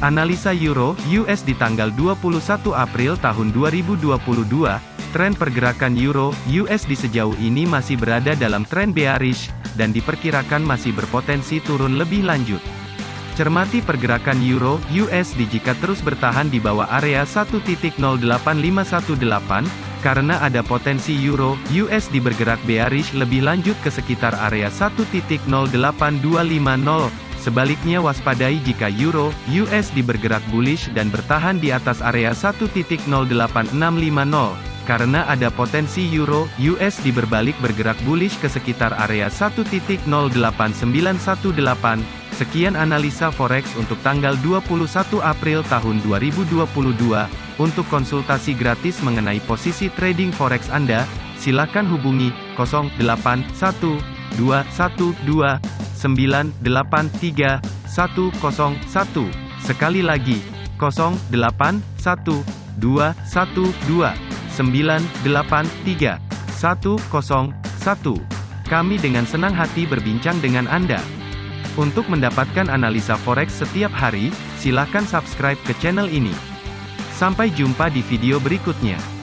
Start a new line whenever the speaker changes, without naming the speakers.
Analisa Euro US di tanggal 21 April tahun 2022, tren pergerakan Euro US di sejauh ini masih berada dalam tren bearish dan diperkirakan masih berpotensi turun lebih lanjut. Cermati pergerakan Euro USD jika terus bertahan di bawah area 1.08518 karena ada potensi euro, USD bergerak bearish lebih lanjut ke sekitar area 1.08250. Sebaliknya waspadai jika euro, USD bergerak bullish dan bertahan di atas area 1.08650. Karena ada potensi euro, USD berbalik bergerak bullish ke sekitar area 1.08918. Sekian analisa forex untuk tanggal 21 April tahun 2022. Untuk konsultasi gratis mengenai posisi trading forex Anda, silakan hubungi 081212983101. Sekali lagi, 081212983101. Kami dengan senang hati berbincang dengan Anda. Untuk mendapatkan analisa forex setiap hari, silakan subscribe ke channel ini. Sampai jumpa di video berikutnya.